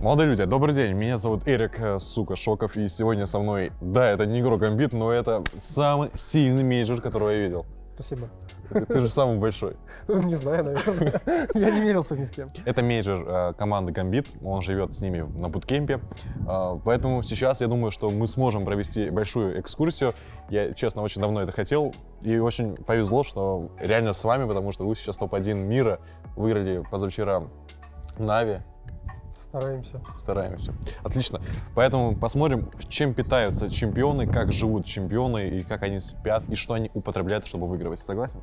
Молодые люди, добрый день, меня зовут Эрик, э, сука, Шоков, и сегодня со мной, да, это не игрок Гамбит, но это самый сильный менеджер, которого я видел. Спасибо. Ты, ты же самый большой. Не знаю, наверное. Я не мерился ни с кем. Это менеджер э, команды Гамбит, он живет с ними на буткемпе, Э, поэтому сейчас я думаю, что мы сможем провести большую экскурсию. Я, честно, очень давно это хотел, и очень повезло, что реально с вами, потому что вы сейчас топ-1 мира, выиграли позавчера Нави, Стараемся. Стараемся. Отлично. Поэтому посмотрим, чем питаются чемпионы, как живут чемпионы, и как они спят, и что они употребляют, чтобы выигрывать. Согласен?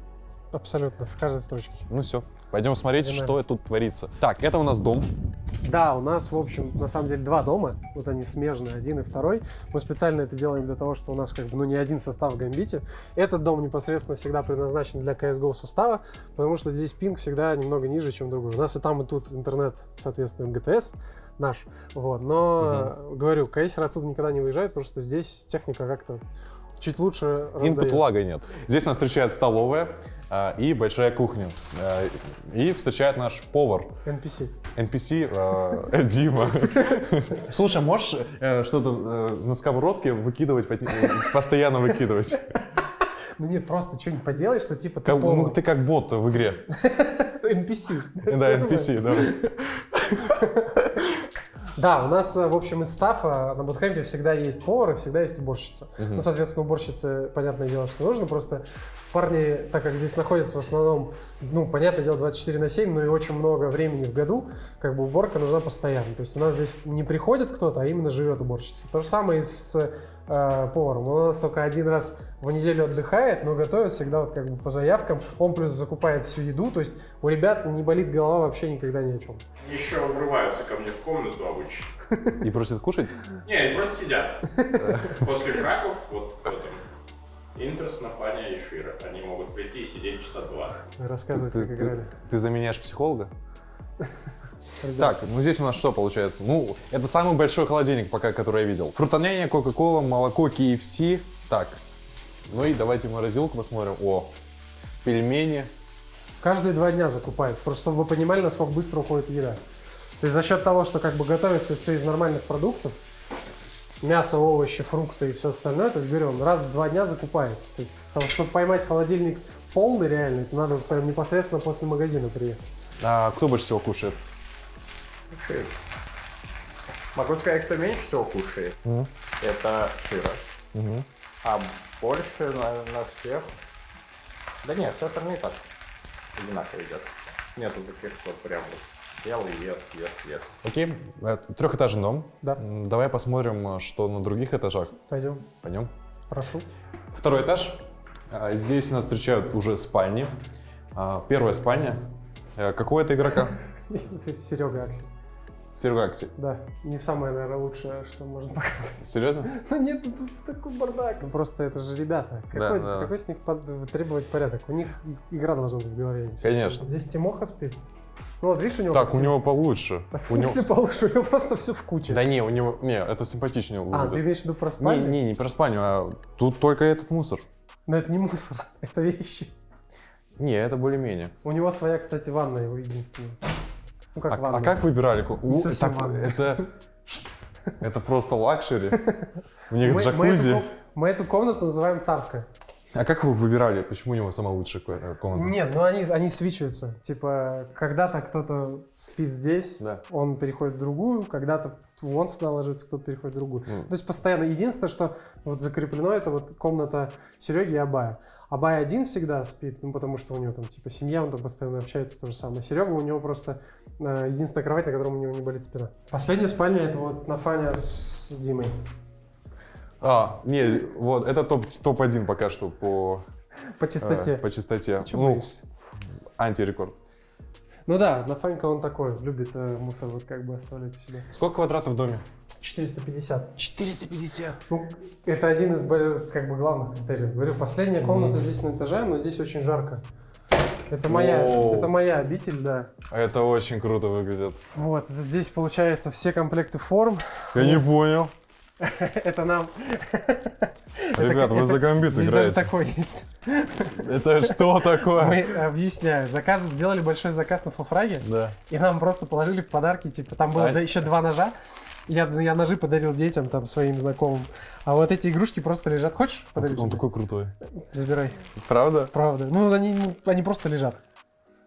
Абсолютно, в каждой строчке. Ну все, пойдем смотреть, Погнали. что тут творится. Так, это у нас дом. Да, у нас, в общем, на самом деле два дома. Вот они смежные, один и второй. Мы специально это делаем для того, что у нас как бы, ну, не один состав в Гамбите. Этот дом непосредственно всегда предназначен для CSGO состава, потому что здесь пинг всегда немного ниже, чем другой. У нас и там, и тут интернет, соответственно, МГТС наш. Вот. Но, говорю, кейсеры отсюда никогда не выезжают, потому что здесь техника как-то чуть лучше Инпут раздает. лага нет. Здесь нас встречает столовая и большая кухня. А, и встречает наш повар, NPC. NPC а, Дима. Слушай, можешь э, что-то э, на сковородке выкидывать, постоянно выкидывать? Ну нет, просто что-нибудь поделай, что типа ты Как- ну, повар. ты как бот в игре. NPC. Да, NPC, да. Да, у нас, э, в общем, из стафа на буткемпе всегда есть повар и всегда есть уборщица. Мгм. Ну, соответственно, уборщице, понятное дело, что нужно, просто парни, так как здесь находятся в основном, ну, понятное дело, 24 на 7, но и очень много времени в году, как бы уборка нужна постоянно. То есть у нас здесь не приходит кто-то, а именно живет уборщица. То же самое и с э, поваром. Он у нас только один раз в неделю отдыхает, но готовит всегда вот как бы по заявкам. Он плюс закупает всю еду, то есть у ребят не болит голова вообще никогда ни о чем. Еще врываются ко мне в комнату обычно. И просит кушать? Не, они просто сидят. После краков, вот там, Интерс, Нафаня и Шира. Они могут прийти и сидеть часа два. Рассказывать, Ты, как играли. ты заменяешь психолога? Так, ну здесь у нас что получается? Ну, это самый большой холодильник пока, который я видел. Фрутоняня, Кока-Кола, молоко, KFC. Так, ну и давайте морозилку посмотрим. О, пельмени. Каждые два дня закупается, просто чтобы вы понимали, насколько быстро уходит еда. То есть за счет того, что как бы готовится все из нормальных продуктов, мясо, овощи, фрукты и все остальное, то есть он раз в два дня закупается. То есть, чтобы поймать холодильник полный реально, это надо прям непосредственно после магазина приехать. А кто больше всего кушает? Могу сказать, кто меньше всего кушает. Мгм. Это Шира. Мгм. А больше на, на всех... Да нет, все остальные так одинаково едят. Нету таких, что прям вот ел и ест, ест, ест. Окей, э, трехэтажный дом. Да. Давай посмотрим, э, что на других этажах. Пойдем, Пойдем. прошу. Второй этаж. А, Здесь нас встречают уже спальни. А, Первая спальня. Э, Какого это игрока? Серега Аксель. Серега Акси. Да, не самое, наверное, лучшее, что можно показать. Серьезно? Ну нет, тут такой бардак. Ну, Просто это же ребята. Какой, да. какой с них под- требовать порядок? У них игра должна быть в голове. не. Конечно. Здесь Тимоха спит. Ну вот видишь, у него... Так, у него получше. Так, в У него- смысле получше? У него просто все в куче. Да не, у него... Не, это симпатичнее а, ты выглядит. имеешь в виду про Не, спальню? не, не про спальню, а тут только этот мусор. Но это не мусор, это вещи. Не, это более-менее. У него своя, кстати, ванная его единственная. Ну как А, ванная. а как выбирали? У, так, это, это просто luxury. У них мы, мы эту, джакузи. мы эту комнату называем царская. А как вы выбирали, почему у него самая лучшая э, комната? Нет, ну они, они свичиваются. Типа, когда-то кто-то спит здесь, Да. он переходит в другую, когда-то вон сюда ложится, кто-то переходит в другую. Ну. То есть постоянно. Единственное, что вот закреплено, это вот комната Сереги и Абая. Абай один всегда спит, ну потому что у него там типа семья, он там постоянно общается, то же самое. Серега у него просто единственная кровать, на котором у него не болит спина. Последняя спальня это вот Нафаня с Димой. А, не, вот, это топ- топ-1 пока что по, По э, чистоте. по чистоте. Ты Ну, боишься? антирекорд. Ну да, Нафанька он такой, любит э, мусор вот как бы оставлять у себя. Сколько квадратов в доме? 450. 450. Ну, это один из как бы главных критериев. Говорю, последняя комната здесь на этаже, но здесь очень жарко. Это моя, Воу. это моя обитель, да. Это очень круто выглядит. Вот, здесь получается все комплекты форм. Я не понял. Это нам... Ребят, вы за гамбит Здесь даже играете. такой есть. Это что такое? Мы, объясняю, заказ, делали большой заказ на фулфраге, Да. и нам просто положили в подарки, типа, там было А- еще два ножа, я, я ножи подарил детям, там, своим знакомым, а вот эти игрушки просто лежат. Хочешь подарить? Он тебе? такой крутой. Забирай. Правда? Правда. Ну, они, ну, они просто лежат.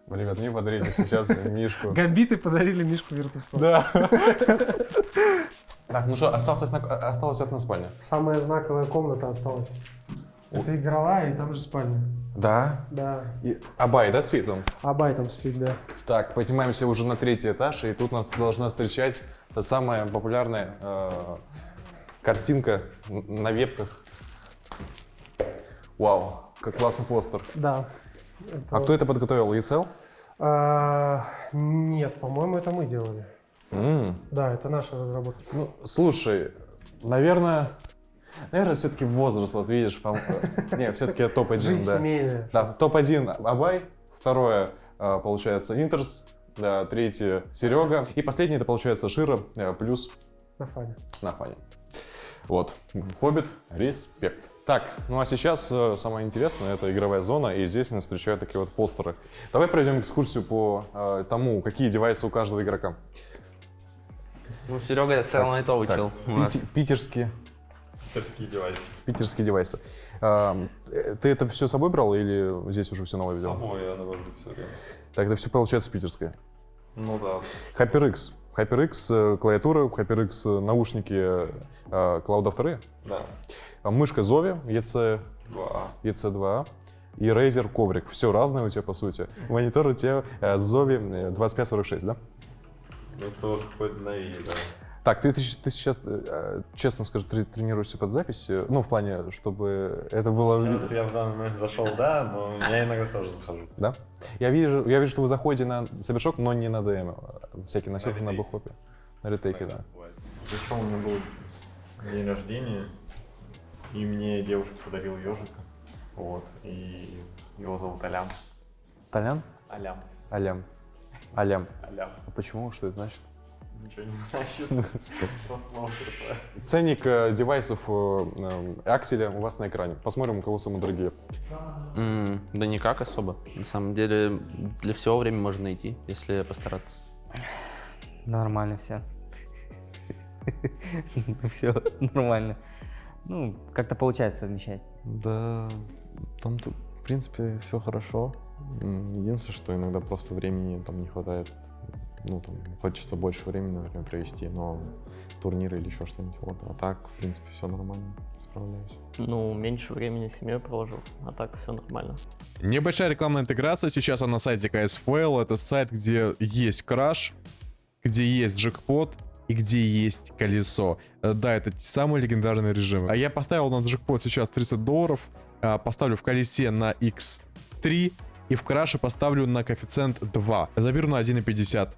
Ребят, мне подарили сейчас Мишку. Гамбиты подарили Мишку Virtus.pro. Да. Так, ну что, осталась, одна- осталась одна спальня. Самая знаковая комната осталась. Это игровая, и там же спальня. Да. Да. И Абай, да, спит он? Абай там спит, да. Так, поднимаемся уже на третий этаж, и тут нас должна встречать самая популярная э, картинка на вебках. Вау, как классный постер. Да. А кто это подготовил? ESL? А, нет, по-моему, это мы делали. М, Да, это наша разработка. Ну, слушай, наверное, наверное, все-таки возраст, вот видишь, пом- не, все-таки топ-1, Жизнь да. семейная. Да, топ-1 Абай, второе, э, получается, Интерс, да, третье Серега, и последнее, это получается Шира, э, плюс На фане. на фане. Вот, Хоббит, респект. Так, ну а сейчас э, самое интересное, это игровая зона, и здесь нас встречают такие вот постеры. Давай пройдем экскурсию по э, тому, какие девайсы у каждого игрока. Ну, Серега это целый то Так, учил. у нас. пити- питерские, Питерские девайсы. питерские девайсы. А, э, ты это все с собой брал или здесь уже все новое взял? Самой я навожу все время. Так, это все получается питерское. Ну да. HyperX. HyperX э, клавиатура, HyperX э, наушники э, Cloud 2, Да. а мышка Zovi EC, Два. EC2 и Razer коврик. Все разное у тебя по сути. Монитор у тебя Zovi э, 2546, да? Это вот какой-то новее, да. Так, ты, ты, ты сейчас, э, честно скажу, трени- тренируешься под запись, э, ну, в плане, чтобы это было... Сейчас я в данный момент зашел, да, но я иногда тоже захожу. Да? Я вижу, я вижу, что вы заходите на Сабершок, но не на ДМ. Всякие на ретейк. бухопе. На ретейке, да. Еще у меня был день рождения, и мне девушка подарила ежика. Вот, и его зовут Алям. Толян? Алям. Алям. Алям. Алям. А почему? Что это значит? Ничего не значит. Просто слово крутое. Ценник э, девайсов э, э, Актеля у вас на экране. Посмотрим, у кого самые дорогие. М, Да никак особо. На самом деле, для всего время можно найти, если постараться. Нормально все. Все нормально. Ну, как-то получается совмещать. Да, там, тут, в принципе, все хорошо. М, Единственное, что иногда просто времени там не хватает. Ну, там, хочется больше времени, например, провести, но турниры или еще что-нибудь. Вот. А так, в принципе, все нормально, справляюсь. Ну, меньше времени с семьей провожу, а так все нормально. Небольшая рекламная интеграция. Сейчас она на сайте KSFL. Это сайт, где есть краш, где есть джекпот и где есть колесо. Э, Да, это те самые легендарные режимы. А я поставил на джекпот сейчас 30 долларов. а, Поставлю в колесе на X3 и в краше поставлю на коэффициент 2. Заберу на 1,50.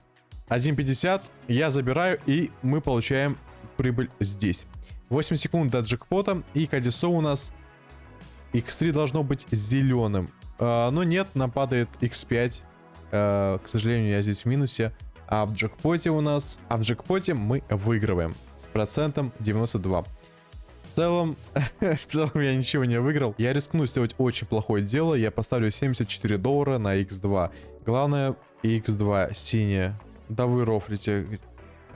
1,50 я забираю и мы получаем прибыль здесь. 8 секунд до джекпота и колесо у нас X3 должно быть зеленым. А, но нет, нам падает X5. А, к сожалению, я здесь в минусе. А в джекпоте у нас... А в джекпоте мы выигрываем с процентом 92. В целом, в целом я ничего не выиграл. Я рискну сделать очень плохое дело. Я поставлю 74 доллара на X2. Главное, X2 синяя. Да вы рофлите.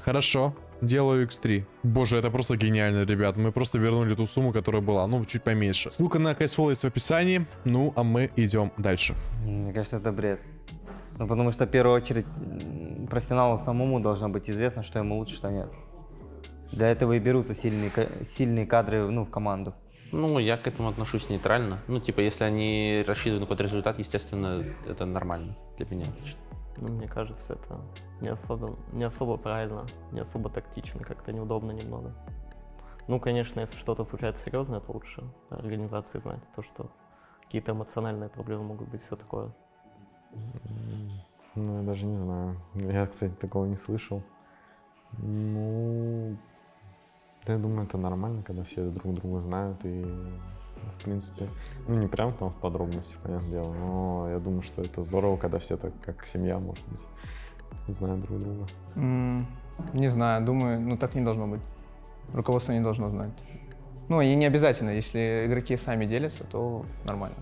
Хорошо. Делаю X3. Боже, это просто гениально, ребят. Мы просто вернули ту сумму, которая была. Ну, чуть поменьше. Ссылка на CSFL есть в описании. Ну, а мы идем дальше. Мне кажется, это бред. Ну, потому что в первую очередь профессионалу самому должно быть известно, что ему лучше, что нет. Для этого и берутся сильные, сильные кадры ну, в команду. Ну, я к этому отношусь нейтрально. Ну, типа, если они рассчитывают на какой-то результат, естественно, это нормально для меня лично. Ну, мне кажется, это не особо, не особо правильно, не особо тактично, как-то неудобно немного. Ну, конечно, если что-то случается серьезное, то лучше организации знать то, что какие-то эмоциональные проблемы могут быть, все такое. Ну, я даже не знаю. Я, кстати, такого не слышал. Ну, я думаю, это нормально, когда все друг друга знают и, в принципе, ну, не прям там в подробности, понятное дело, но я думаю, что это здорово, когда все так, как семья, может быть, знают друг друга. М, Не знаю, думаю, ну так не должно быть. Руководство не должно знать. Ну, и не обязательно, если игроки сами делятся, то нормально.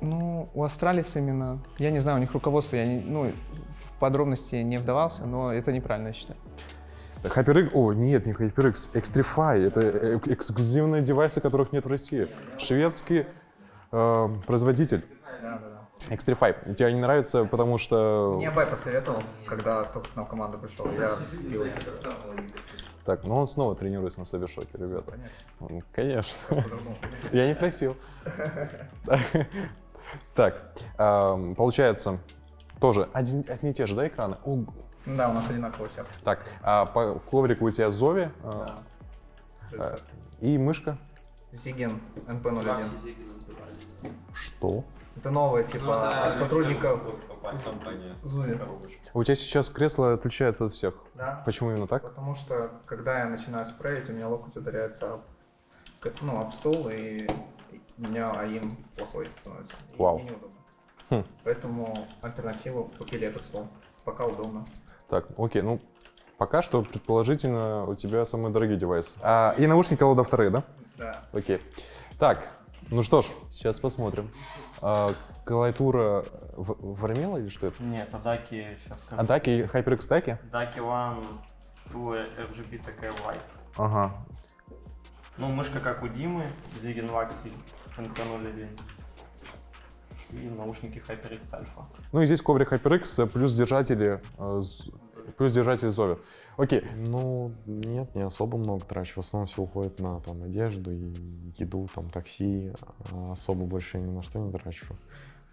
Ну, у Астралис именно, я не знаю, у них руководство, я не, ну, в подробности не вдавался, но это неправильно, я считаю. HyperX, о, нет, не HyperX, Xtrify. Это э, эксклюзивные девайсы, которых нет в России. Шведский э, производитель. Да, да, да. Xtrify. Тебе не нравится, потому что... Мне Бай посоветовал, когда только к нам в команду пришел. Я пил. Так, ну он снова тренируется на Сабершоке, ребята. Конечно. Я не просил. Так, эм, получается, тоже один, одни и те же, да, экраны? Да, у нас одинаково все. Так, а по коврику у тебя Зови э, э, и мышка. Зиген МП-01. Что? Это новое, типа, от сотрудников Зуви. У тебя сейчас кресло отличается от всех. Да. Почему именно так? Потому что, когда я начинаю спреить, у меня локоть ударяется об, ну, об стол, и у меня АИМ плохой становится. И Вау. мне неудобно. Хм. Поэтому альтернативу купили этот стол. Пока удобно. Так, окей, ну пока что предположительно у тебя самые дорогие девайсы. А, и наушники Лода вторые, да? Да. Окей. Так, ну что ж, сейчас посмотрим. А, клавиатура в- Вармела или что это? Нет, Адаки сейчас скажу. Адаки и HyperX таки? Адаки One 2 RGB такая White. Ага. Ну, мышка как у Димы, Zigen Waxi NK01. И наушники HyperX Alpha. Ну и здесь коврик HyperX плюс держатели, э, плюс держатель Зови. Окей, Ну, нет, не особо много трачу. В основном все уходит на там одежду и еду, там такси. А особо больше ни на что не трачу.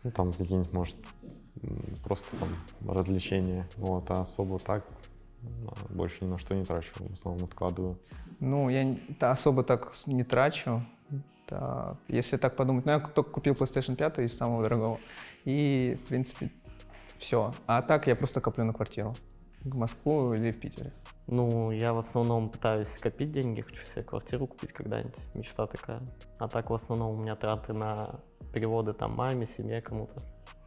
Ну, там какие-нибудь, может, просто там развлечения. Вот, а особо так а, больше ни на что не трачу. В основном откладываю. Ну, я особо так не трачу. Так, если так подумать, ну, я только купил PlayStation 5 из самого дорогого. И, в принципе, все. А так я просто коплю на квартиру. В Москву или в Питере. Ну, я в основном пытаюсь копить деньги, хочу себе квартиру купить когда-нибудь. Мечта такая. А так в основном у меня траты на переводы там маме, семье, кому-то.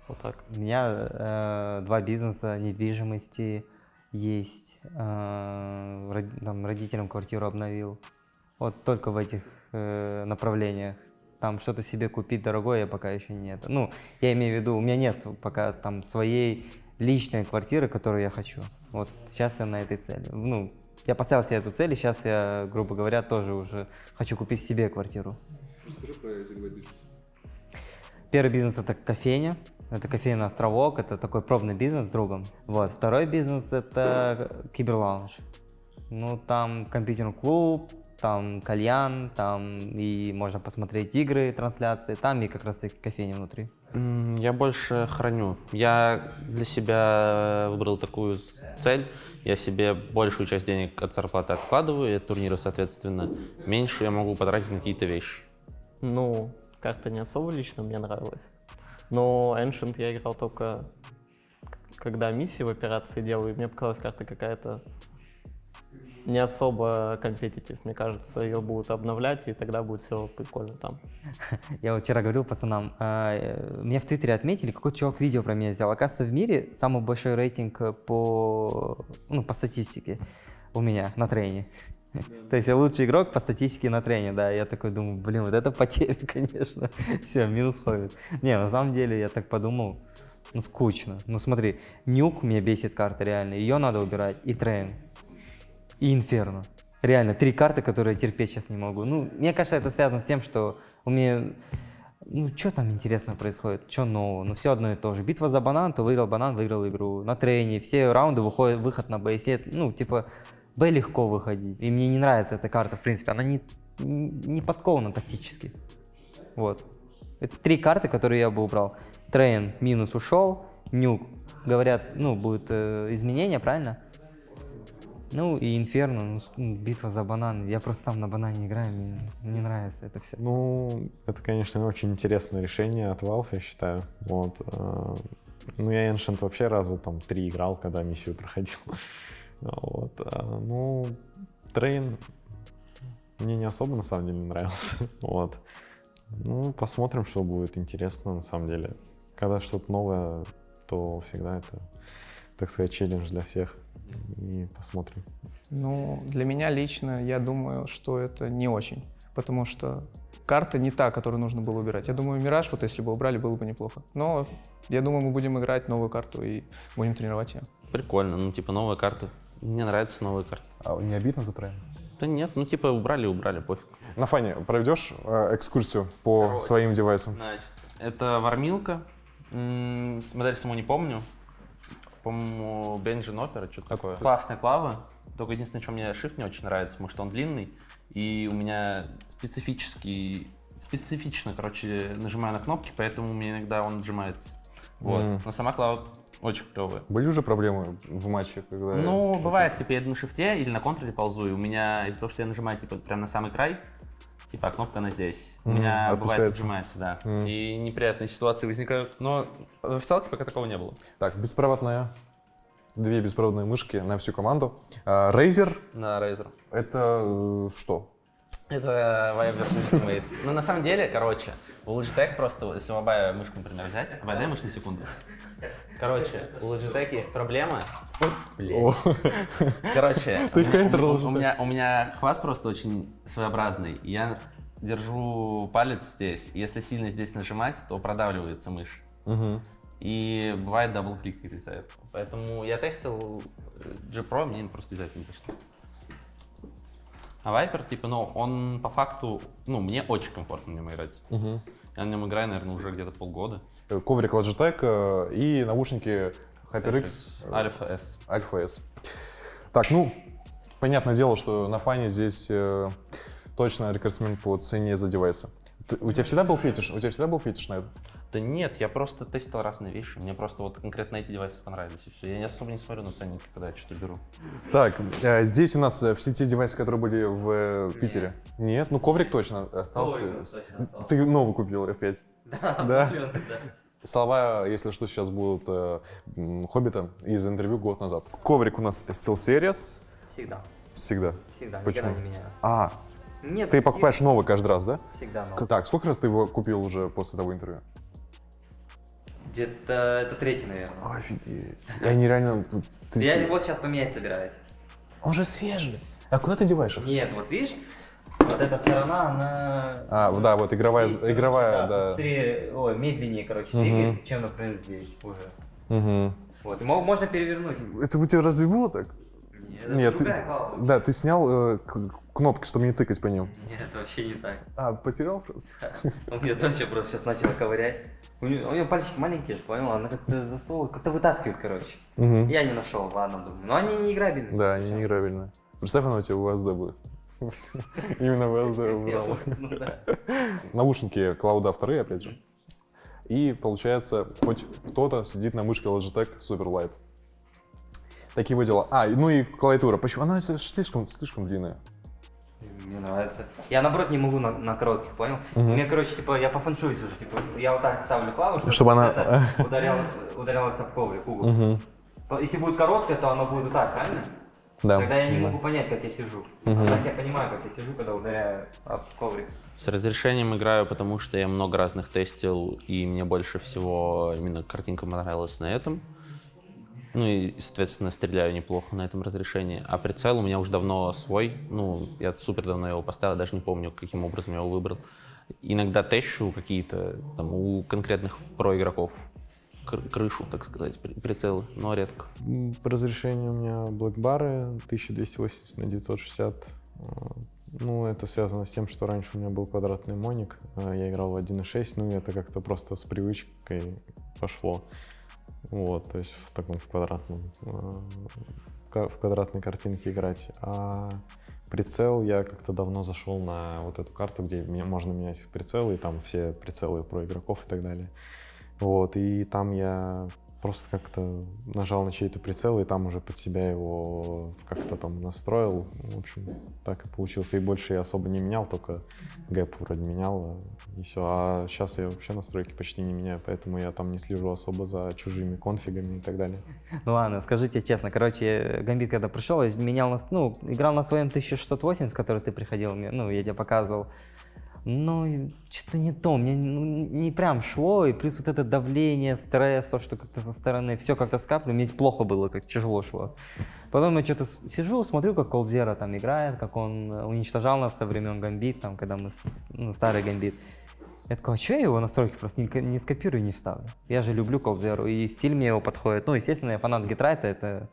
Вот так. У меня э, два бизнеса недвижимости есть. э, род- там, родителям квартиру обновил. Вот только в этих э, направлениях. Там что-то себе купить дорогое я пока еще нет. Ну, я имею в виду, у меня нет пока там своей личной квартиры, которую я хочу. Вот сейчас я на этой цели. Ну, я поставил себе эту цель, и сейчас я, грубо говоря, тоже уже хочу купить себе квартиру. Расскажи про эти два бизнеса. Первый бизнес это кофейня. Это кофейный островок, это такой пробный бизнес с другом. Вот. Второй бизнес это киберлаунж. Ну, там компьютерный клуб, там кальян, там и можно посмотреть игры, трансляции, там и как раз таки кофейня внутри. Я больше храню. Я для себя выбрал такую цель. Я себе большую часть денег от зарплаты откладываю, и от турнира, соответственно, меньше я могу потратить на какие-то вещи. Ну, карта не особо лично мне нравилась. Но Ancient я играл только когда миссии в операции делаю, и мне показалась карта какая-то не особо компетитив. Мне кажется, ее будут обновлять, и тогда будет все прикольно там. Я вчера говорил пацанам, а, э, меня в Твиттере отметили, какой-то чувак видео про меня сделал. Оказывается, в мире самый большой рейтинг по, ну, по статистике у меня на трене. То есть я лучший игрок по статистике на трене, да. Я такой думаю, блин, вот это потеря, конечно. Все, минус ходит. Не, на самом деле я так подумал, ну скучно. Ну смотри, нюк меня бесит карта реально, ее надо убирать, и трейн, и инферно. Реально, три карты, которые я терпеть сейчас не могу. Ну, мне кажется, это связано с тем, что у меня... Ну, что там интересно происходит? Что нового? Ну, все одно и то же. Битва за банан, то выиграл банан, выиграл игру. На трейне все раунды выходят, выход на Б. Если, ну, типа, Б легко выходить. И мне не нравится эта карта, в принципе. Она не, не подкована тактически. Вот. Это три карты, которые я бы убрал. Train минус ушел, Nuke. Говорят, ну, будет э, изменение, правильно? Ну и Инферно, ну, ну, битва за банан. Я просто сам на банане играю, мне не нравится это все. Ну, это, конечно, очень интересное решение от Valve, я считаю. Вот. э, Ну, я Ancient вообще раза там три играл, когда миссию проходил. Вот. а, Ну, Train мне не особо, на самом деле, нравился. Вот. Ну, посмотрим, что будет интересно, на самом деле. Когда что-то новое, то всегда это так сказать, челлендж для всех. И посмотрим. Ну, для меня лично, я думаю, что это не очень, потому что карта не та, которую нужно было убирать. Я думаю, Мираж, вот если бы убрали, было бы неплохо. Но я думаю, мы будем играть новую карту и будем тренировать ее. Прикольно, ну типа новые карты. Мне нравятся новые карты. А не обидно за Train? Да нет, ну типа убрали, убрали, пофиг. На фане проведешь э, экскурсию по Короче. своим девайсам? Значит, это вармилка. М, Модель саму не помню. По-моему, Beijing Opera, что-то такое. Классная клава. Только единственное, что мне shift не очень нравится, потому что он длинный. И у меня специфический, специфично, короче, нажимаю на кнопки, поэтому у меня иногда он отжимается. Вот. Мгм. Но сама клава очень клевая. Были уже проблемы в матче, когда... Ну, бывает, типа, я на шифте или на контроле ползу, и у меня из-за того, что я нажимаю, типа, прям на самый край, типа, а кнопка она здесь. У меня бывает отпускается. отжимается, да. Мгм. И неприятные ситуации возникают. Но в официалке пока такого не было. Так, беспроводная. Две беспроводные мышки на всю команду. А, Razer На Razer. — это э, что? Это Viper Ultimate. Ну, на самом деле, короче, у Logitech просто, если Вабая мышку, например, взять, дай мышь на секунду. Короче, у Logitech есть проблема. Блин. Короче, у меня, у- меня, у меня хват просто очень своеобразный. Я держу палец здесь. Если сильно здесь нажимать, то продавливается мышь. Мгм. И бывает double click из-за этого. Поэтому я тестил G Pro, мне просто из-за этого не пошло. А Viper, типа, ну, он по факту, ну, мне очень комфортно на нем играть. Мгм. Я на нем играю, наверное, уже где-то полгода. Э, Коврик Logitech э, и наушники HyperX Alpha S. Alpha S. Так, ну, понятное дело, что на фане здесь э, точно рекордсмен по цене за девайсы. Ты- у тебя всегда был фетиш? У тебя всегда был фетиш на это? Да нет, я просто тестил разные вещи. Мне просто вот конкретно эти девайсы понравились. И все. Я не особо не смотрю на ценники, когда я что-то беру. Так, э, здесь у нас э, все те девайсы, которые были в э, Питере. Нет, ну коврик точно остался. Коврик точно остался. Ты новый купил опять. Да, Да? Слова, если что, сейчас будут э, Хоббита из интервью год назад. Коврик у нас SteelSeries. Всегда. Всегда. Всегда, Почему? никогда не меняю. А, Нет, ты покупаешь новый каждый раз, да? Всегда новый. Так, сколько раз ты его купил уже после того интервью? Где-то это третий, наверное. Офигеть. И они реально... ты- Я вот сейчас поменять собираюсь. Он же свежий. А куда ты деваешь их? Нет, вот видишь, вот эта сторона, она... А, да, вот игровая, здесь, короче, игровая, да. Быстрее, ой, медленнее, короче, двигается, чем, например, здесь уже. Мгм. Вот, и можно перевернуть. Это у тебя разве было так? Это Нет, ты, да, ты снял э, кнопки, чтобы не тыкать по ним. Нет, это вообще не так. А, потерял просто? Он мне тоже просто сейчас начал ковырять. У него, у него пальчики маленькие, понял? Она как-то засовывает, как-то вытаскивает, короче. Мгм. Я не нашел, ладно, думаю. Но они не играбельные. Да, они неиграбельные. Представь, она у тебя УСД будет. Именно УСД Я убрал. ну да. Наушники Клауда вторые, опять же. И получается, хоть кто-то сидит на мышке Logitech Superlight. Такие вот дела. А, ну и клавиатура. Почему? Она слишком, слишком длинная. Мне нравится. Я наоборот не могу на, на коротких, понял? Мгм. Мне, короче, типа, я пофанчуюсь уже, типа, я вот так ставлю клаву, чтобы, Чтобы она- это ударялась, ударялась об коврик, угол. То- Если будет короткая, то оно будет вот так, правильно? Да. Тогда я не могу понять, как я сижу. Мгм. А так я понимаю, как я сижу, когда ударяю об коврик. С разрешением играю, потому что я много разных тестил, и мне больше всего именно картинка понравилась на этом. Ну и, соответственно, стреляю неплохо на этом разрешении. А прицел у меня уже давно свой. Ну, я супер давно его поставил, даже не помню, каким образом я его выбрал. Иногда тещу какие-то там у конкретных про-игроков кр- крышу, так сказать, при- прицелы, но редко. По разрешению у меня блэкбары 1280 на 960. Э, Ну, это связано с тем, что раньше у меня был квадратный моник, а я играл в 1.6, ну, это как-то просто с привычкой пошло. Вот, то есть в таком в квадратном, э, в квадратной картинке играть. А прицел я как-то давно зашел на вот эту карту, где можно менять прицелы, и там все прицелы про игроков и так далее. Вот, и там я просто как-то нажал на чей-то прицел, и там уже под себя его как-то там настроил. В общем, так и получился. И больше я особо не менял, только гэп вроде менял, и все. А сейчас я вообще настройки почти не меняю, поэтому я там не слежу особо за чужими конфигами и так далее. Ну ладно, скажите честно, короче, Гамбит когда пришел, менял, ну, играл на своем 1680, с которой ты приходил, ну, я тебе показывал. Ну, что-то не то, мне не прям шло, и плюс вот это давление, стресс, то, что как-то со стороны, все как-то скапливало, мне плохо было, как тяжело шло. Потом я что-то сижу, смотрю, как Колдзера там играет, как он уничтожал нас со времен Гамбит, там, когда мы, ну, старый Гамбит. Я такой, а что я его настройки просто не, не скопирую, не вставлю? Я же люблю Колдзеру, и стиль мне его подходит. Ну, естественно, я фанат Гитрайта, это,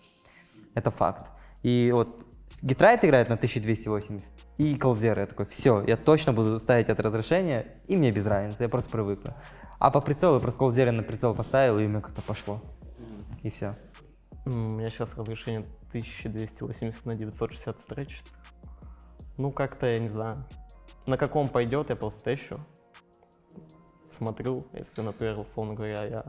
это факт. И вот Гитрайт играет на 1280, и Колдзера. Я такой, все, я точно буду ставить это разрешение, и мне без разницы, я просто привыкну. А по прицелу я просто Колдзера на прицел поставил, и у меня как-то пошло. И все. У меня сейчас разрешение 1280 на 960 стречит. Ну, как-то, я не знаю. На каком пойдет, я просто тещу. Смотрю, если, например, условно говоря, я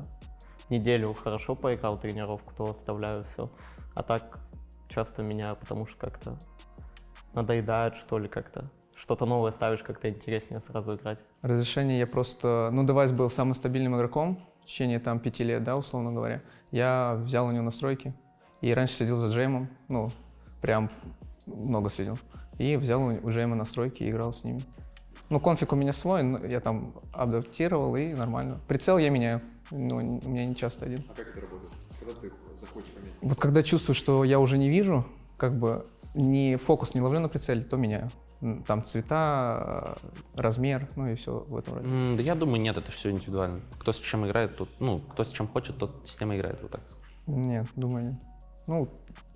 неделю хорошо поиграл тренировку, то оставляю все. А так часто меняю, потому что как-то надоедает, что ли, как-то. Что-то новое ставишь, как-то интереснее сразу играть. Разрешение я просто... Ну, девайс был самым стабильным игроком в течение там пяти лет, да, условно говоря. Я взял у него настройки. И раньше следил за Джеймом, ну, прям много следил. И взял у Джейма настройки и играл с ними. Ну, конфиг у меня свой, я там адаптировал и нормально. Прицел я меняю, ну, у меня не часто один. А как это работает? Когда ты захочешь поменять? Вот когда чувствую, что я уже не вижу, как бы не фокус не ловлю на прицеле, то меняю. Там цвета, э, размер, ну и все в этом роде. М, Да я думаю, нет, это все индивидуально. Кто с чем играет, тот, ну, кто с чем хочет, тот с тем и играет, вот так скажу. Нет, думаю, нет. Ну,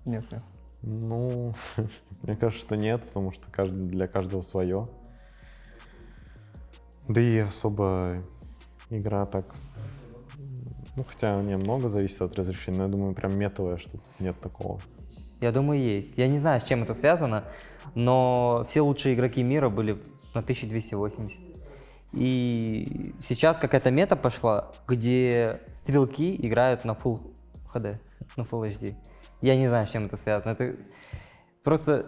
нет, нет. Ну, мне кажется, что нет, потому что каждый, для каждого свое. Да и особо игра так... Ну, хотя немного зависит от разрешения, но я думаю, прям метовая, что нет такого. Я думаю, есть. Я не знаю, с чем это связано, но все лучшие игроки мира были на 1280. И сейчас какая-то мета пошла, где стрелки играют на Full HD, на Full HD. Я не знаю, с чем это связано. Это просто...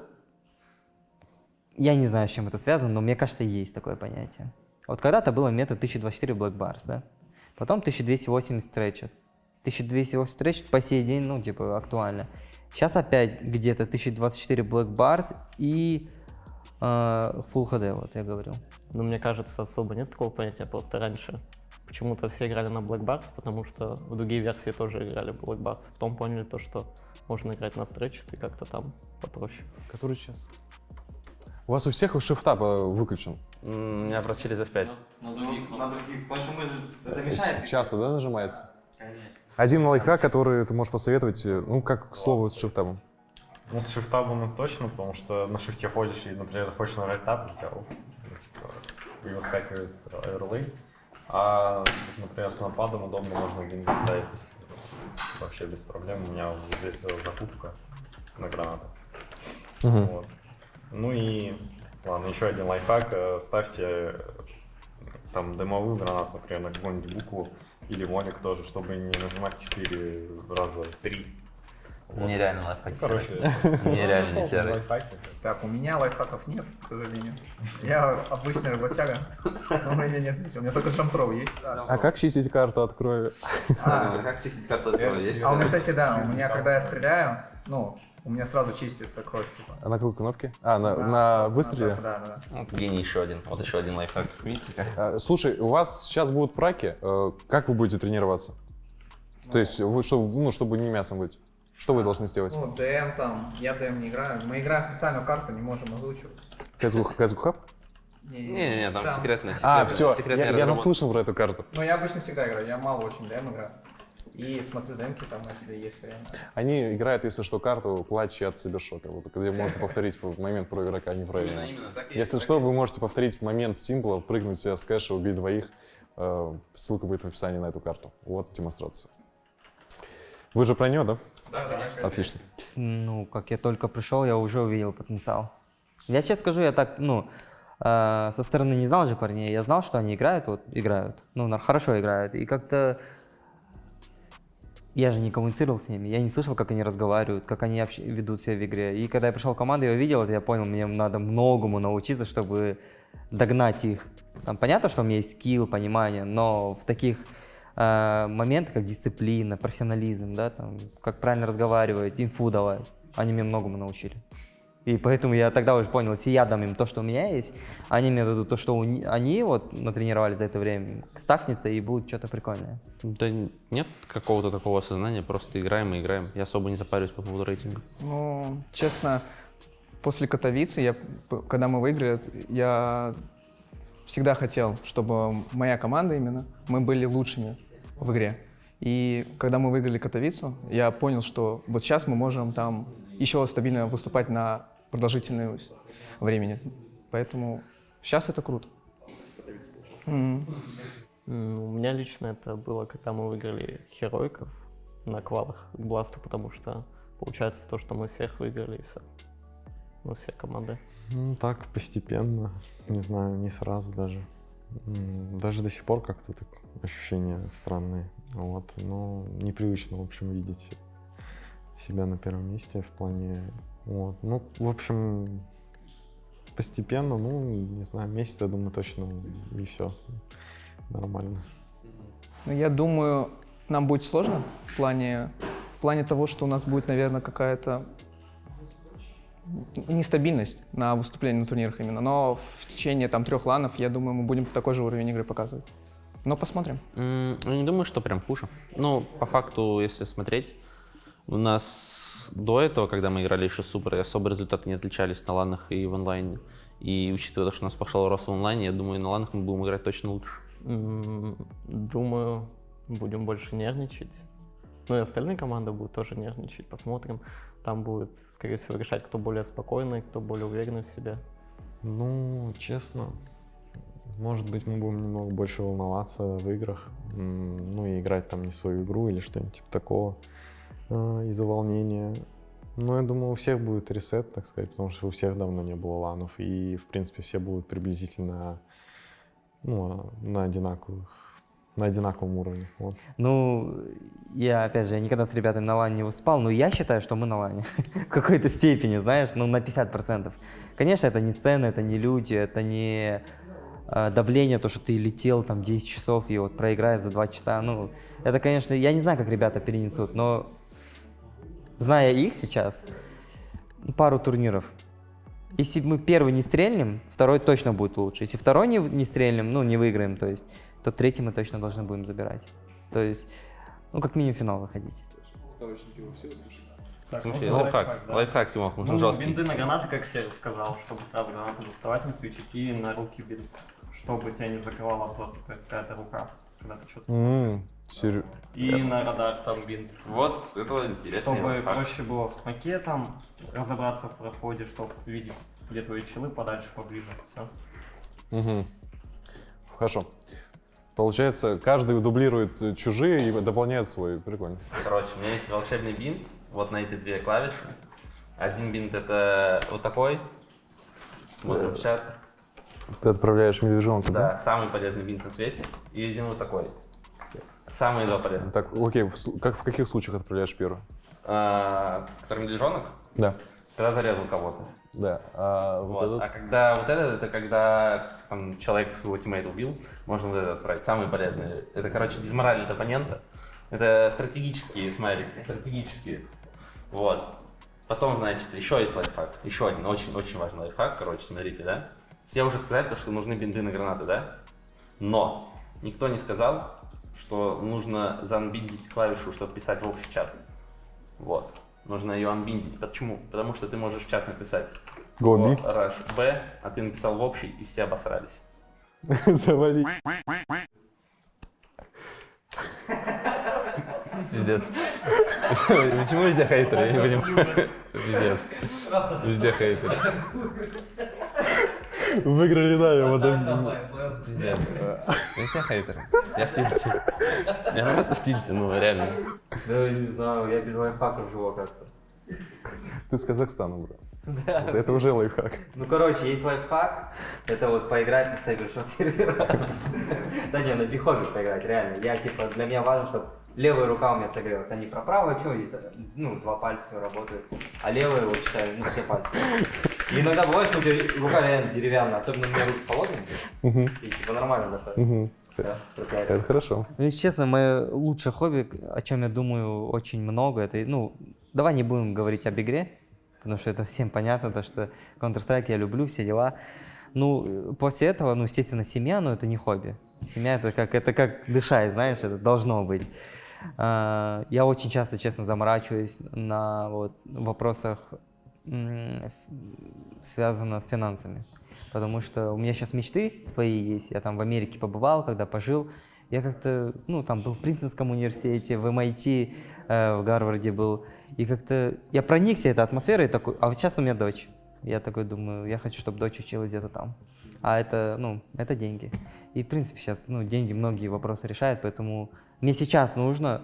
Я не знаю, с чем это связано, но мне кажется, есть такое понятие. Вот когда-то было мета 1024 Black Bars, да? Потом 1280 Ratchet. 1280 Ratchet по сей день, ну, типа, актуально. Сейчас опять где-то 1024 Black Bars и э, Full HD, вот я говорил. Но мне кажется, особо нет такого понятия, просто раньше почему-то все играли на Black Box, потому что в другие версии тоже играли в Black Box. Потом поняли то, что можно играть на Stretch и как-то там попроще. Который сейчас? У вас у всех шифта выключен? У меня просто через F5. На других, на других, почему же Ч- Часто, да, нажимается? Конечно. Один лайфхак, который ты можешь посоветовать, э, ну, как к слову с шифтом. Ну, с шифтабом это точно, потому что на шифте ходишь и, например, хочешь нажать тап, у тебя ну, типа, и выскакивает оверлей. А, например, с нападом удобно, можно один ставить вообще без проблем. У меня вот здесь закупка на гранату. Мгм. Вот. Ну и, ладно, еще один лайфхак. э, Ставьте э, там дымовую гранату, например, на какую-нибудь букву или молик тоже, чтобы не нажимать 4 раза 3. Нереально лайфхак Короче, серый. Нереально ну, серый. лайфхаки. Так, у меня лайфхаков нет, к сожалению. Я обычный работяга, но у меня нет ничего. У меня только джампро есть. А как чистить карту от крови? А, Как чистить карту от крови? Есть а у меня, кстати, да, у меня, когда я стреляю, ну, у меня сразу чистится кровь, типа. А на какой кнопке? А, на, Да, на выстреле? Да, да, да. Вот гений еще один. Вот еще один лайфхак. Видите как? А, Слушай, у вас сейчас будут праки. э, Как вы будете тренироваться? То есть, вы, что, ну, чтобы не мясом быть. Что вы должны сделать? Ну, ДМ там, я ДМ не играю. Мы играем специальную карту, не можем озвучивать. CSGO Hub? Не-не-не, там секретная, А, секретная, все, секретная я, я наслышан про эту карту. Ну, я обычно всегда играю, я мало очень ДМ играю. И смотрю демки там, если есть время. Они играют, если что, карту клатчи от Сибершока, вот, где можно повторить момент про игрока неправильно. Именно, именно так Если что, вы можете повторить момент симпла, прыгнуть себя с кэша, убить двоих. Э, Ссылка будет в описании на эту карту. Вот демонстрация. Вы же про нее, да? Да, да. Отлично. Ну, как я только пришел, я уже увидел потенциал. Я честно скажу, я так, ну, э, со стороны не знал же парней, я знал, что они играют, вот, играют, ну, хорошо играют, и как-то я же не коммуницировал с ними, я не слышал, как они разговаривают, как они общ- ведут себя в игре. И когда я пришел в команду, я увидел это, я понял, мне надо многому научиться, чтобы догнать их. Там понятно, что у меня есть скилл, понимание, но в таких э, моментах, как дисциплина, профессионализм, да, там, как правильно разговаривать, инфу давать, они меня многому научили. И поэтому я тогда уже понял, если я дам им то, что у меня есть, они мне дадут то, что у ни- они вот натренировали за это время, стакнется и будет что-то прикольное. Да нет какого-то такого осознания, просто играем и играем. Я особо не запариваюсь по поводу рейтинга. Ну, честно, после Катовицы, я, когда мы выиграли, я всегда хотел, чтобы моя команда именно, мы были лучшими в игре. И когда мы выиграли Катовицу, я понял, что вот сейчас мы можем там еще стабильно выступать на продолжительное времени. Поэтому сейчас это круто. М, У меня лично это было, когда мы выиграли Херойков на квалах к Бласту, потому что получается то, что мы всех выиграли и все. Ну, все команды. Ну, так, постепенно. Не знаю, не сразу даже. Даже до сих пор как-то так ощущения странные. Вот. Но непривычно, в общем, видеть себя на первом месте в плане... Вот. Ну, в общем, постепенно, ну, не знаю, месяц, я думаю, точно, и все. Нормально. Ну, я думаю, нам будет сложно в плане, в плане того, что у нас будет, наверное, какая-то нестабильность на выступлении на турнирах именно. Но в течение там трех ланов, я думаю, мы будем такой же уровень игры показывать. Но посмотрим. Я не думаю, что прям хуже. Ну, по факту, если смотреть, у нас до этого, когда мы играли еще супер, особо результаты не отличались на ланах и в онлайне. И учитывая то, что у нас пошел рост в онлайне, я думаю, на ланах мы будем играть точно лучше. Думаю, будем больше нервничать. Ну и остальные команды будут тоже нервничать. Посмотрим. Там будет, скорее всего, решать, кто более спокойный, кто более уверенный в себе. Ну, честно, может быть, мы будем немного больше волноваться в играх, ну и играть там не свою игру или что-нибудь типа такого из-за волнения. Но я думаю, у всех будет ресет, так сказать, потому что у всех давно не было ланов, и, в принципе, все будут приблизительно ну, на одинаковых, на одинаковом уровне. Вот. Ну, я, опять же, я никогда с ребятами на лане не выступал, но я считаю, что мы на лане. В какой-то степени, знаешь, ну, на 50%. Конечно, это не сцена, это не люди, это не э, давление, то, что ты летел там 10 часов и вот проиграешь за 2 часа. Ну, это, конечно, я не знаю, как ребята перенесут, но зная их сейчас, ну, пару турниров, если мы первый не стрельнем, второй точно будет лучше. Если второй не, не стрельнем, ну, не выиграем, то есть, то третий мы точно должны будем забирать. То есть, ну, как минимум в финал выходить. Ставочники вы все услышали? Так, Ну, можно лайфхак, лайфхак, да? лайфхак, Тимох, нужен Ну, жесткий. бинты на гранаты, как Серый сказал, чтобы сразу гранату доставать, не свечить, и на руки бинт, чтобы тебя не закрывал обзор, типа какая-то рука, когда ты что-то... М, серё- И на радар там бинт. Вот, это интересный Чтобы лайфхак. проще было в смоке там разобраться в проходе, чтобы видеть, где твои челы подальше, поближе, все. Мгм. Хорошо. Получается, каждый дублирует э, чужие и дополняет свой. Прикольно. Короче, у меня есть волшебный бинт, вот на эти две клавиши. Один бинт это вот такой. Смотрим в чат. Ты отправляешь медвежонка, да? Да, самый полезный бинт на свете. И один вот такой. Самые два полезных. Так, окей, в как, в каких случаях отправляешь первый? А, который медвежонок, Да. когда зарезал кого-то. Да. А вот, Вот. этот? А когда вот этот, это когда там, человек своего тиммейта убил, можно вот этот отправить. Самый полезный. Это, короче, дизморалит оппонента. Это стратегические смайлики, стратегические. Вот. Потом, значит, еще есть лайфхак. Еще один очень-очень важный лайфхак. Короче, смотрите, да? Все уже сказали, то, что нужны бинты на гранаты, да? Но никто не сказал, что нужно заанбиндить клавишу, чтобы писать в общий чат. Вот. Нужно ее анбиндить. Почему? Потому что ты можешь в чат написать Гоби. Rush B, а ты написал в общий, и все обосрались. Завали. Пиздец. Почему везде хейтеры? Я не понимаю. Пиздец. Везде хейтеры. Выиграли нами, вот Пиздец. Везде хейтеры. Я в тильте. Я просто в тильте, ну реально. Да, не знаю, я без лайфхаков живу, оказывается. Ты с Казахстана, брат. Да. Это уже лайфхак. Ну, короче, есть лайфхак, это вот поиграть на сейвершном сервере. Да не, на бихобе поиграть, реально. Я, типа, для меня важно, чтобы левая рука у меня согрелась, а не про правую, что здесь, ну, два пальца работают, а левая, вот, считаю, ну, все пальцы. И иногда бывает, что у тебя рука реально деревянная, особенно у меня руки холодные, и, типа, нормально заходит. Всё, крутая. Это хорошо. Ну, если честно, мое лучшее хобби, о чем я думаю очень много, это, ну, давай не будем говорить об игре, потому что это всем понятно, то, что Counter-Strike я люблю, все дела. Ну, после этого, ну, естественно, семья, но это не хобби. Семья это как, это как дышать, знаешь, это должно быть. А, Я очень часто, честно, заморачиваюсь на вот, вопросах, связано с финансами. Потому что у меня сейчас мечты свои есть. Я там в Америке побывал, когда пожил. Я как-то, ну, там был в Принстонском университете, в MIT, э, в Гарварде был. И как-то я проникся этой атмосферой такой, а вот сейчас у меня дочь. Я такой думаю, я хочу, чтобы дочь училась где-то там. А это, ну, это деньги. И, в принципе, сейчас, ну, деньги многие вопросы решают, поэтому мне сейчас нужно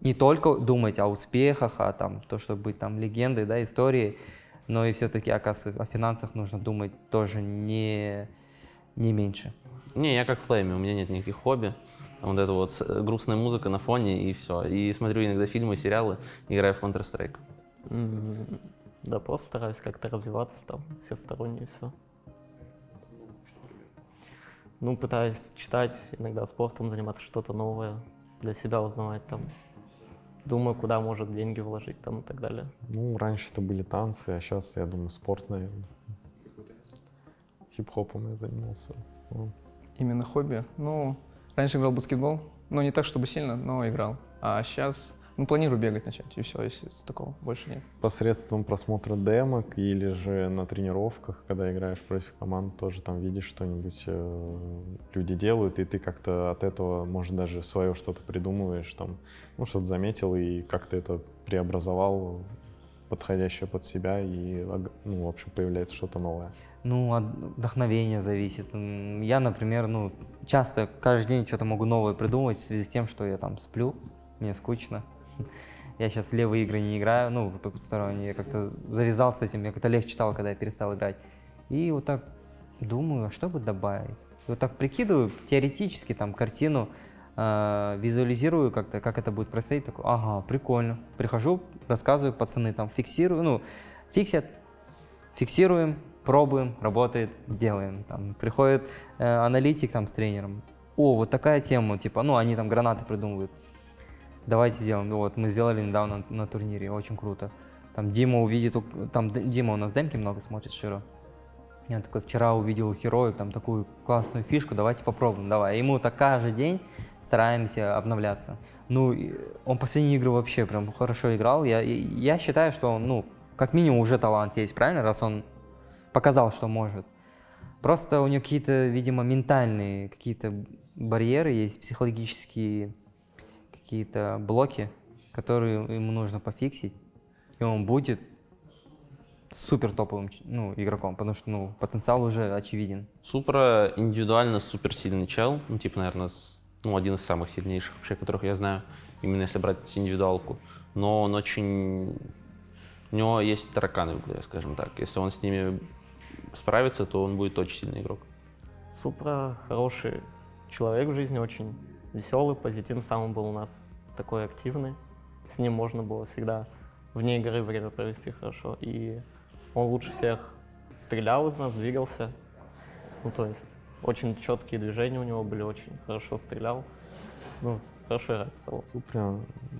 не только думать о успехах, о там, то, чтобы быть там легендой, да, историей, но и все-таки, оказывается, о финансах нужно думать тоже не, не меньше. Не, я как в Флейме, у меня нет никаких хобби. Вот это вот с- грустная музыка на фоне и все. И смотрю иногда фильмы, сериалы, играю в Counter-Strike. М, Да, просто стараюсь как-то развиваться там, всесторонне и все. Ну, пытаюсь читать, иногда спортом заниматься, что-то новое для себя узнавать там. Думаю, куда может деньги вложить там и так далее. Ну, раньше это были танцы, а сейчас, я думаю, спорт, наверное. Хип-хопом я занимался. Именно хобби. Ну, раньше играл в баскетбол, но не так, чтобы сильно, но играл. А сейчас, ну, планирую бегать начать, и все, если такого больше нет. Посредством просмотра демок или же на тренировках, когда играешь против команд, тоже там видишь что-нибудь, э, люди делают, и ты как-то от этого, может, даже свое что-то придумываешь, там, ну, что-то заметил и как-то это преобразовал подходящее под себя, и, ну, в общем, появляется что-то новое. Ну, от вдохновения зависит. Я, например, ну, часто каждый день что-то могу новое придумать в связи с тем, что я там сплю, мне скучно. Я сейчас левые игры не играю, ну, в потусторонние. Я как-то завязал с этим, мне как-то легче стало, когда я перестал играть. И вот так думаю, а что бы добавить? И вот так прикидываю теоретически там картину, э, визуализирую как-то, как это будет происходить. Такой, ага, прикольно. Прихожу, рассказываю, пацаны там фиксирую, ну, фиксят, фиксируем, пробуем, работает, делаем. Там приходит э, аналитик там с тренером. О, вот такая тема, типа, ну, они там гранаты придумывают. Давайте сделаем. Ну, Вот, мы сделали недавно на, на турнире, очень круто. Там Дима увидит, там Дима у нас демки много смотрит, Широ. Я такой, вчера увидел у Heroic там такую классную фишку, давайте попробуем, давай. И ему так каждый день стараемся обновляться. Ну, он последние игры вообще прям хорошо играл. Я, я считаю, что он, ну, как минимум уже талант есть, правильно, раз он показал, что может. Просто у него какие-то, видимо, ментальные какие-то барьеры есть, психологические какие-то блоки, которые ему нужно пофиксить, и он будет супер топовым ну, игроком, потому что ну, потенциал уже очевиден. Супра индивидуально суперсильный чел, ну, типа, наверное, ну, один из самых сильнейших вообще, которых я знаю, именно если брать индивидуалку. Но он очень... У него есть тараканы в голове, скажем так. Если он с ними справится, то он будет очень сильный игрок. Супра хороший человек в жизни, очень веселый, позитивный, сам был у нас такой активный. С ним можно было всегда вне игры время провести хорошо. И он лучше всех стрелял из нас, двигался. Ну, то есть очень четкие движения у него были, очень хорошо стрелял. Ну, хорошо играть стал. Супра,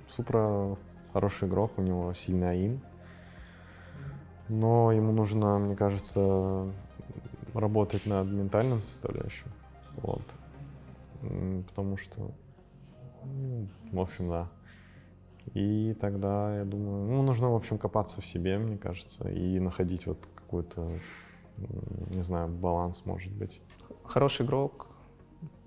Супра хороший игрок, у него сильный аим. Но ему нужно, мне кажется, работать над ментальным составляющим. Вот. Потому что, ну, в общем, да. И тогда, я думаю, ну, нужно, в общем, копаться в себе, мне кажется, и находить вот какой-то, не знаю, баланс, может быть. Хороший игрок.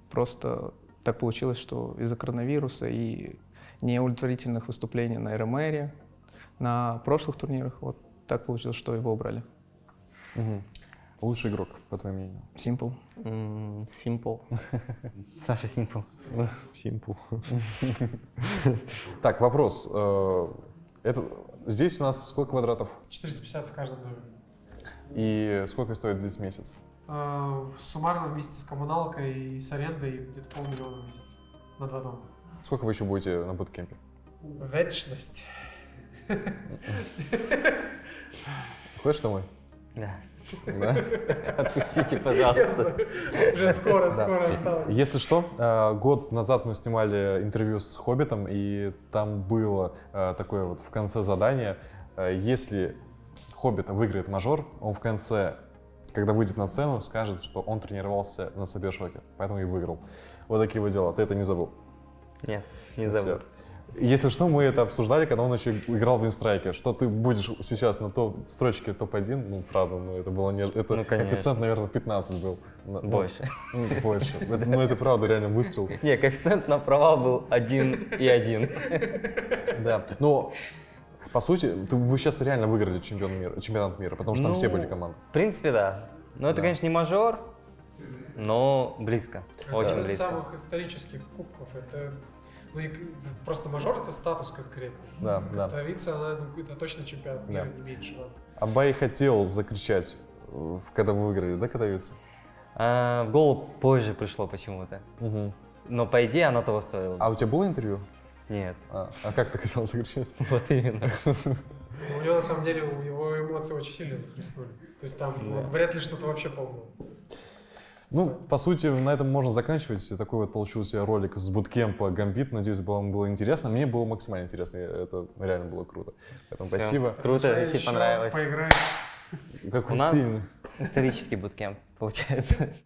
Просто так получилось, что из-за коронавируса и неудовлетворительных выступлений на РМР, на прошлых турнирах, вот так получилось, что его убрали. Лучший игрок, по твоему мнению? Simple. М, Simple. Саша Симпл. Simple. Так, вопрос. Э, Это, здесь у нас сколько квадратов? 450 в каждом доме. И сколько стоит здесь месяц? А, Суммарно вместе с коммуналкой и с арендой где-то полмиллиона в месяц на два дома. Сколько вы еще будете на буткемпе? Вечность. Хочешь домой? Да. Да? Отпустите, пожалуйста. Уже скоро, Да. скоро осталось. Если что, э, год назад мы снимали интервью с Хоббитом, и там было э, такое вот в конце задание, э, если Хоббит выиграет мажор, он в конце, когда выйдет на сцену, скажет, что он тренировался на Сабершоке, поэтому и выиграл. Вот такие вот дела. Ты это не забыл? Нет, не забыл. Если что, мы это обсуждали, когда он еще играл в инстрайке, что ты будешь сейчас на топ строчке топ-1, ну, правда, ну, это было не... Это Ну, конечно. коэффициент, наверное, 15 был. Ну, Больше. ну, больше. Это- Ну, это правда реально выстрел. Не, коэффициент на провал был один и один. Да. Но, по сути, ты- вы сейчас реально выиграли чемпион мира, чемпионат мира, потому что там все Ну, были команды. В принципе, да. Но это, Да. конечно, не мажор, но близко. Очень Один из близко. самых исторических кубков. Это ну, и просто мажор это статус конкретный. Да, да. Вице, она, ну, это точно чемпионат мира, Да. не меньше. надо. Абай хотел закричать, э, когда вы выиграли, да, катавица? А, в голову позже пришло почему-то. Угу. Но по идее оно того стоило. А у тебя было интервью? Нет. А, а как ты хотел закричать? Вот именно. У него на самом деле его эмоции очень сильно захлестнули. То есть там Да. вряд ли что-то вообще помнил. Ну, по сути, на этом можно заканчивать. Такой вот получился ролик с буткемпа Гамбит. Надеюсь, вам было интересно. Мне было максимально интересно. Это реально было круто. Поэтому Всё. спасибо. Круто, если еще, понравилось. Поиграем. Как У нас исторический буткемп получается.